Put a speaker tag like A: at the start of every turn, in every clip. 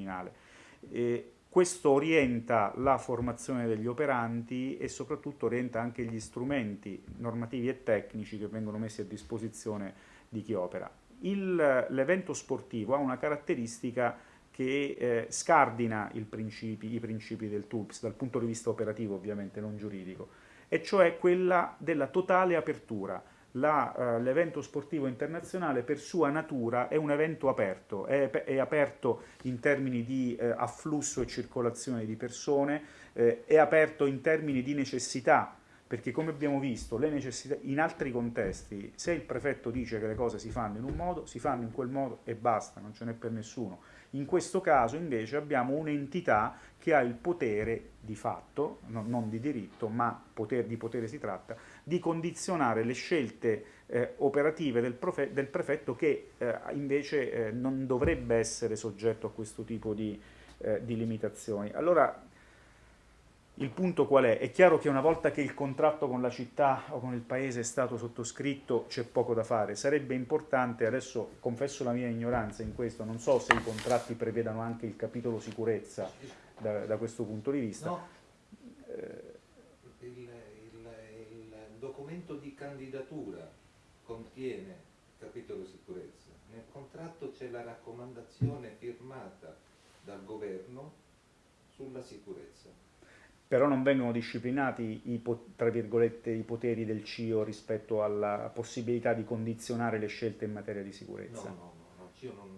A: criminale. E questo orienta la formazione degli operanti e soprattutto orienta anche gli strumenti normativi e tecnici che vengono messi a disposizione di chi opera. L'evento sportivo ha una caratteristica che eh, scardina principi, i principi del TULPS dal punto di vista operativo ovviamente, non giuridico, e cioè quella della totale apertura eh, l'evento sportivo internazionale per sua natura è un evento aperto, è, è aperto in termini di eh, afflusso e circolazione di persone, eh, è aperto in termini di necessità, perché come abbiamo visto in altri contesti se il prefetto dice che le cose si fanno in un modo, si fanno in quel modo e basta, non ce n'è per nessuno. In questo caso invece abbiamo un'entità che ha il potere di fatto, no, non di diritto, ma poter, di potere si tratta, di condizionare le scelte eh, operative del, del, prefetto che eh, invece eh, non dovrebbe essere soggetto a questo tipo di, eh, di limitazioni. Allora, il punto qual è? È chiaro che una volta che il contratto con la città o con il paese è stato sottoscritto c'è poco da fare. Sarebbe importante, adesso confesso la mia ignoranza in questo, non so se i contratti prevedano anche il capitolo sicurezza da, da questo punto di vista.
B: No. Eh, il, il, il documento di candidatura contiene il capitolo sicurezza. Nel contratto c'è la raccomandazione firmata dal governo sulla sicurezza
A: però non vengono disciplinati i, tra virgolette, i poteri del CIO rispetto alla possibilità di condizionare le scelte in materia di sicurezza.
B: No, no, no, no CIO non,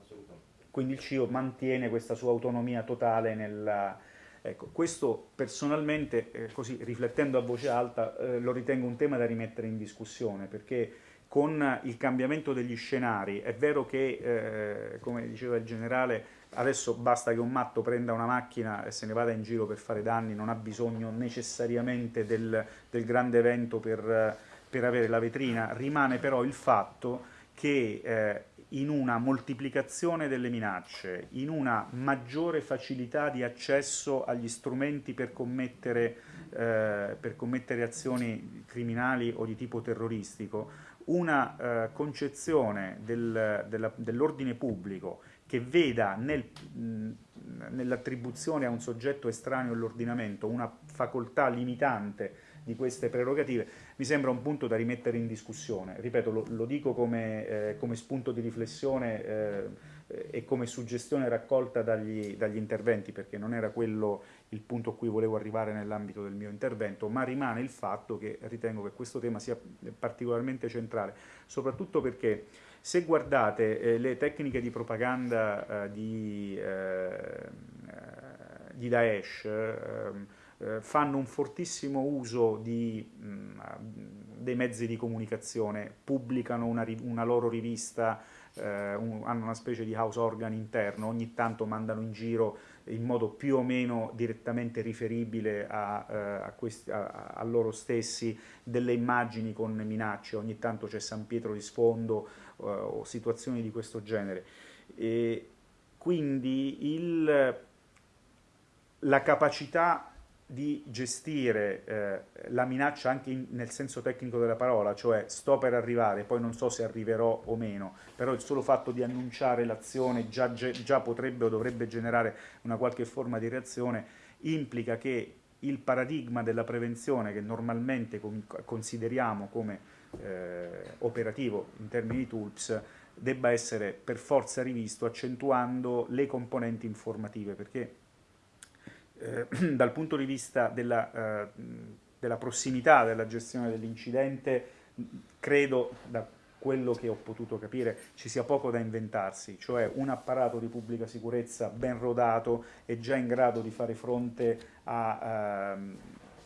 B: assolutamente.
A: Quindi il CIO mantiene questa sua autonomia totale nella... Ecco, questo personalmente, eh, così riflettendo a voce alta, eh, lo ritengo un tema da rimettere in discussione, perché con il cambiamento degli scenari, è vero che, eh, come diceva il generale, adesso basta che un matto prenda una macchina e se ne vada in giro per fare danni, non ha bisogno necessariamente del, del grande evento per, per, avere la vetrina, rimane però il fatto che eh, in una moltiplicazione delle minacce, in una maggiore facilità di accesso agli strumenti per commettere, eh, per commettere azioni criminali o di tipo terroristico, una eh, concezione del, dell'ordine pubblico che veda nel, nell'attribuzione a un soggetto estraneo all'ordinamento una facoltà limitante di queste prerogative, mi sembra un punto da rimettere in discussione. Ripeto, lo, lo dico come, eh, come, spunto di riflessione eh, e come suggestione raccolta dagli, dagli, interventi, perché non era quello il punto a cui volevo arrivare nell'ambito del mio intervento, ma rimane il fatto che ritengo che questo tema sia particolarmente centrale, soprattutto perché se guardate eh, le tecniche di propaganda eh, di, eh, di, Daesh, eh, fanno un fortissimo uso di, mh, mm, dei mezzi di comunicazione, pubblicano una, una loro rivista, eh, un, hanno una specie di house organ interno, ogni tanto mandano in giro in modo più o meno direttamente riferibile a, eh, a, questi, a, a loro stessi delle immagini con minacce, ogni tanto c'è San Pietro di sfondo eh, o situazioni di questo genere. E quindi il, la capacità di gestire eh, la minaccia anche in, nel senso tecnico della parola, cioè sto per arrivare, poi non so se arriverò o meno, però il solo fatto di annunciare l'azione già, già potrebbe o dovrebbe generare una qualche forma di reazione, implica che il paradigma della prevenzione che normalmente consideriamo come eh, operativo in termini di TULPS debba essere per forza rivisto accentuando le componenti informative, perché eh, dal punto di vista della, eh, della prossimità della gestione dell'incidente, credo, da quello che ho potuto capire, ci sia poco da inventarsi, cioè un apparato di pubblica sicurezza ben rodato e già in grado di fare fronte a, ehm,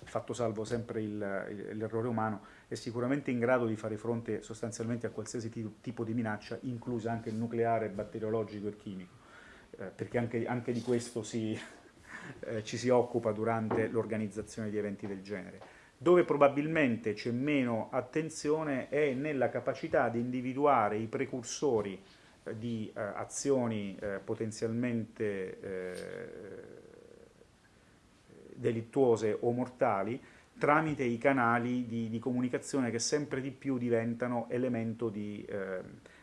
A: fatto salvo sempre l'errore umano, è sicuramente in grado di fare fronte sostanzialmente a qualsiasi tipo di minaccia, inclusa anche il nucleare, batteriologico e chimico, eh, perché anche, anche di questo si, eh, ci si occupa durante l'organizzazione di eventi del genere. Dove probabilmente c'è meno attenzione è nella capacità di individuare i precursori eh, di eh, azioni eh, potenzialmente eh, delittuose o mortali tramite i canali di, di, comunicazione che sempre di più diventano elemento di, eh,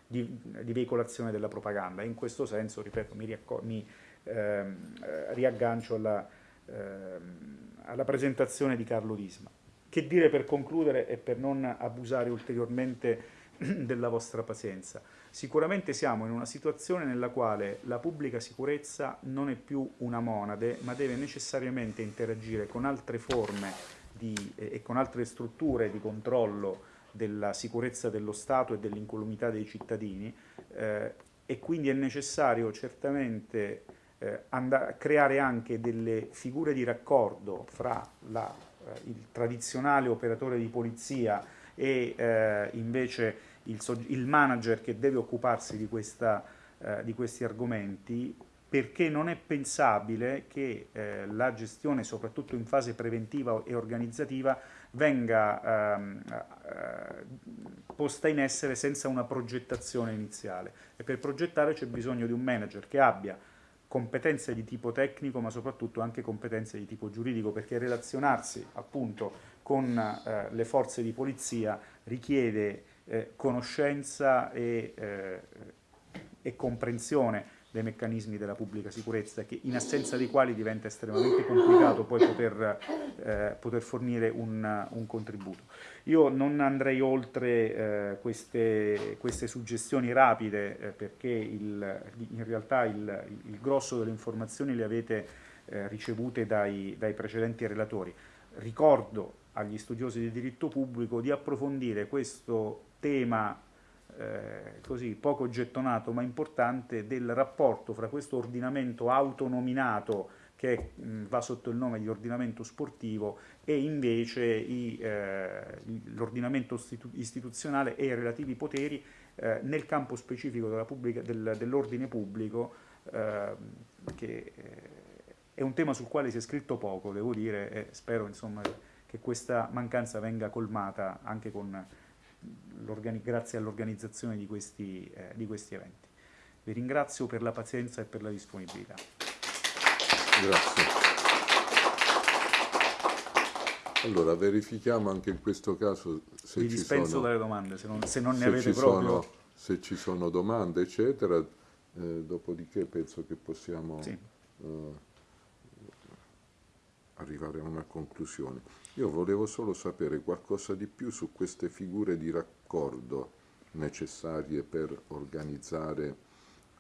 A: di, di, veicolazione della propaganda. In questo senso, ripeto, mi, mi ehm, riaggancio alla, ehm, alla, presentazione di Carlo Disma. Che dire per concludere e per non abusare ulteriormente della vostra pazienza? Sicuramente siamo in una situazione nella quale la pubblica sicurezza non è più una monade, ma deve necessariamente interagire con altre forme di, e con altre strutture di controllo della sicurezza dello Stato e dell'incolumità dei cittadini eh, e quindi è necessario certamente eh, creare anche delle figure di raccordo fra la, eh, il tradizionale operatore di polizia e eh, invece il, il, manager che deve occuparsi di, questa, eh, di questi argomenti perché non è pensabile che eh, la gestione, soprattutto in fase preventiva e organizzativa, venga ehm, eh, posta in essere senza una progettazione iniziale. E per progettare c'è bisogno di un manager che abbia competenze di tipo tecnico, ma soprattutto anche competenze di tipo giuridico, perché relazionarsi appunto con eh, le forze di polizia richiede eh, conoscenza e, eh, e comprensione dei meccanismi della pubblica sicurezza, che in assenza dei quali diventa estremamente complicato poi poter, eh, poter fornire un, un, contributo. Io non andrei oltre eh, queste, queste, suggestioni rapide, eh, perché il, in realtà il, il, grosso delle informazioni le avete ricevute dai, dai precedenti relatori. Ricordo agli studiosi di diritto pubblico di approfondire questo tema eh, così poco gettonato ma importante del rapporto fra questo ordinamento autonominato che mh, va sotto il nome di ordinamento sportivo e invece eh, l'ordinamento istituzionale e i relativi poteri eh, nel campo specifico del, dell'ordine pubblico ehm, che eh, è un tema sul quale si è scritto poco, devo dire, e spero insomma, che questa mancanza venga colmata anche con grazie all'organizzazione di, eh, di, questi eventi. Vi ringrazio per la pazienza e per la disponibilità.
C: Grazie. Allora, verifichiamo anche in questo caso se
A: Vi
C: ci
A: dispenso
C: sono,
A: dalle domande, se non, se non ne avete proprio...
C: Sono, se ci sono domande, eccetera, eh, dopodiché penso che possiamo sì. eh, arrivare a una conclusione. Io volevo solo sapere qualcosa di più su queste figure di raccordo necessarie per organizzare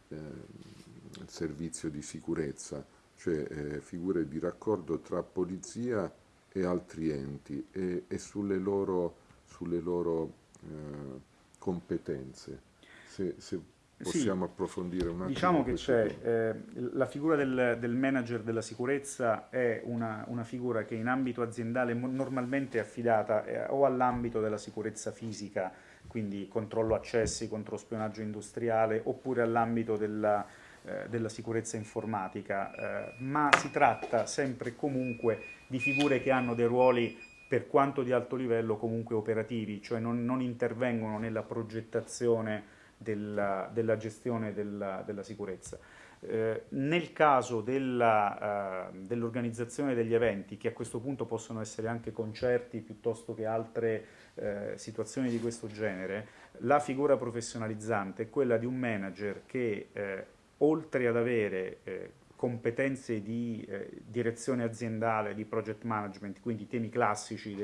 C: eh, il servizio di sicurezza, cioè eh, figure di raccordo tra polizia e altri enti e, e sulle loro, sulle loro eh, competenze. Se, se possiamo sì, approfondire un attimo.
A: Diciamo che c'è, eh, la figura del, del, manager della sicurezza è una, una, figura che in ambito aziendale normalmente è affidata eh, o all'ambito della sicurezza fisica, quindi controllo accessi, controspionaggio industriale, oppure all'ambito della, eh, della, sicurezza informatica, eh, ma si tratta sempre e comunque di figure che hanno dei ruoli per quanto di alto livello comunque operativi, cioè non, non intervengono nella progettazione della, della gestione della, della sicurezza. Eh, nel caso dell'organizzazione uh, dell degli eventi, che a questo punto possono essere anche concerti piuttosto che altre eh, situazioni di questo genere, la figura professionalizzante è quella di un manager che eh, oltre ad avere eh, competenze di eh, direzione aziendale, di project management, quindi temi classici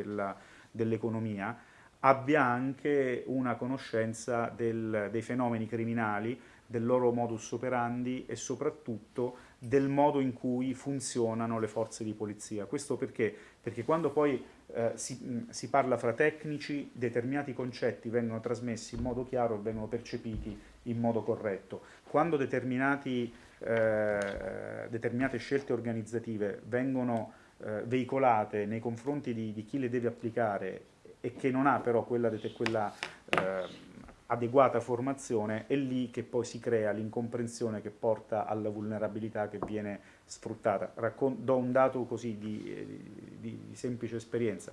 A: dell'economia, abbia anche una conoscenza del, dei fenomeni criminali, del loro modus operandi e soprattutto del modo in cui funzionano le forze di polizia. Questo perché? Perché quando poi eh, si, si, parla fra tecnici, determinati concetti vengono trasmessi in modo chiaro e vengono percepiti in modo corretto. Quando eh, determinate scelte organizzative vengono eh, veicolate nei confronti di, di chi le deve applicare e che non ha però quella, quella eh, adeguata formazione, è lì che poi si crea l'incomprensione che porta alla vulnerabilità che viene sfruttata. Raccon do un dato così di, di, di semplice esperienza.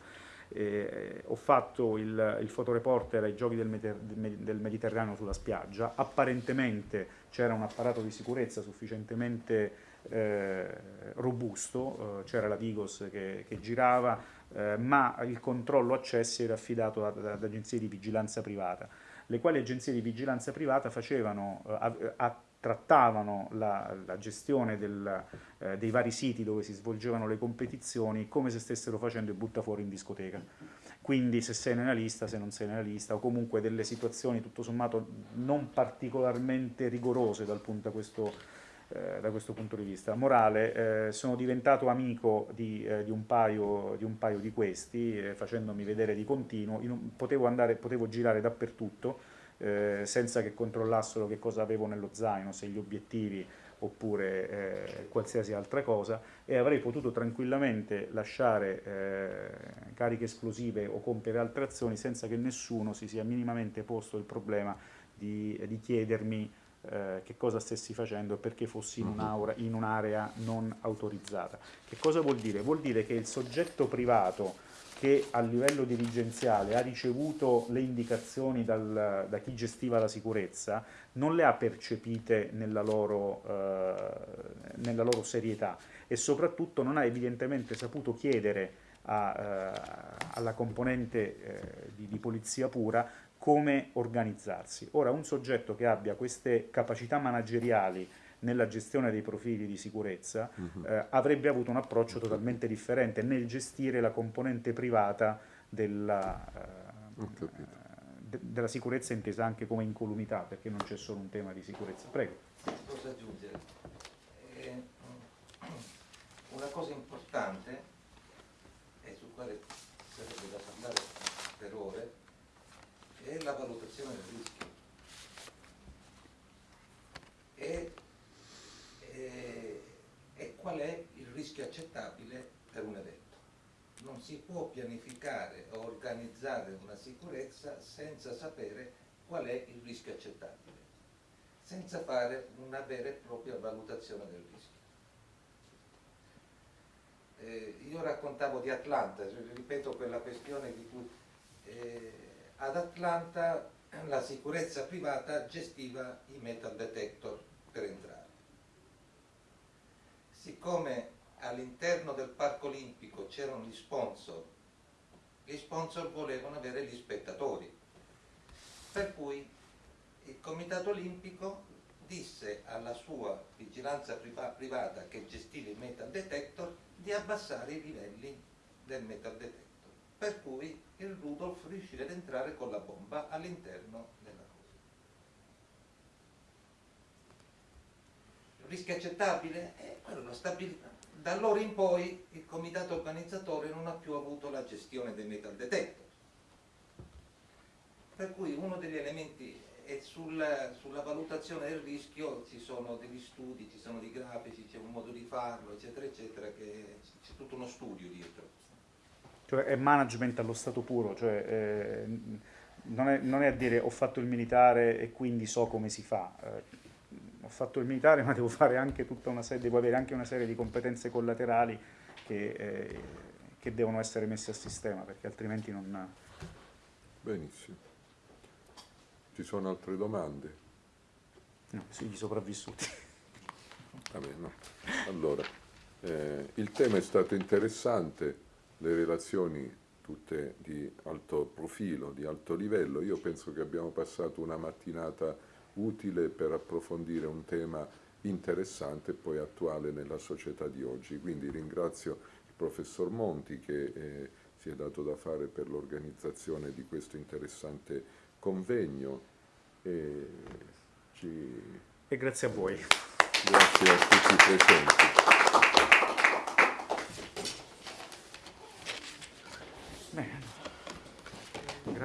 A: Eh, ho fatto il, il fotoreporter ai giochi del, del, Mediterraneo sulla spiaggia, apparentemente c'era un apparato di sicurezza sufficientemente eh, robusto, eh, c'era la Vigos che, che girava, eh, ma il controllo accessi era affidato ad, ad agenzie di vigilanza privata. le quali agenzie di vigilanza privata facevano, eh, a, trattavano la, la gestione del, eh, dei vari siti dove si svolgevano le competizioni come se stessero facendo il buttafuori in discoteca. Quindi se sei nella lista, se non sei nella lista, o comunque delle situazioni tutto sommato non particolarmente rigorose dal punto, questo, eh, da questo punto di vista. Morale, eh, sono diventato amico di, eh, di, un, paio, di un, paio, di questi, eh, facendomi vedere di continuo, un, potevo, andare, potevo girare dappertutto, eh, senza che controllassero che cosa avevo nello zaino, se gli obiettivi oppure qualsiasi altra cosa e avrei potuto tranquillamente lasciare cariche esplosive o compiere altre azioni senza che nessuno si sia minimamente posto il problema di, di chiedermi eh, che cosa stessi facendo e perché fossi in un'area in un non autorizzata. Che cosa vuol dire? Vuol dire che il soggetto privato che a livello dirigenziale ha ricevuto le indicazioni dal, da chi gestiva la sicurezza non le ha percepite nella loro, eh, nella loro serietà e soprattutto non ha evidentemente saputo chiedere a, eh, alla componente eh, di, di polizia pura come organizzarsi. Ora un soggetto che abbia queste capacità manageriali nella gestione dei profili di sicurezza uh -huh. eh, avrebbe avuto un approccio totalmente differente nel gestire la componente privata della, eh, de della sicurezza intesa anche come incolumità, perché non c'è solo un tema di sicurezza. Prego.
B: Posso aggiungere? Eh, una cosa importante, e su quale sarebbe da parlare per ore, è la valutazione del rischio. E qual è il rischio accettabile per un evento. Non si può pianificare o organizzare una sicurezza senza sapere qual è il rischio accettabile, senza fare una vera e propria valutazione del rischio. Eh, io raccontavo di Atlanta, ripeto quella questione di cui eh, ad Atlanta la sicurezza privata gestiva i metal detector per entrare. Siccome all'interno del parco olimpico c'erano gli sponsor, gli sponsor volevano avere gli spettatori, per cui il comitato olimpico disse alla sua vigilanza privata che gestiva il metal detector di abbassare i livelli del metal detector, per cui il Rudolf riuscì ad entrare con la bomba all'interno della rischio accettabile? Eh, da allora in poi il comitato organizzatore non ha più avuto la gestione dei metal detector. Per cui uno degli elementi è sulla, sulla valutazione del rischio ci sono degli studi, ci sono dei grafici, c'è un modo di farlo, eccetera, eccetera, che c'è tutto uno studio dietro.
A: Cioè è management allo stato puro, cioè eh, non, è, non, è, a dire ho fatto il militare e quindi so come si fa. Eh, ho fatto il militare ma devo fare anche tutta una serie, devo avere anche una serie di competenze collaterali che, eh, che devono essere messe a sistema perché altrimenti non...
C: Benissimo. Ci sono altre domande?
A: No, sugli sopravvissuti.
C: Vabbè, no. Allora, eh, il tema è stato interessante, le relazioni tutte di alto profilo, di alto livello. Io penso che abbiamo passato una mattinata utile per approfondire un tema interessante e poi attuale nella società di oggi. Quindi ringrazio il professor Monti che eh, si è dato da fare per l'organizzazione di questo interessante convegno e, ci...
A: e grazie a voi.
C: Grazie a tutti i presenti.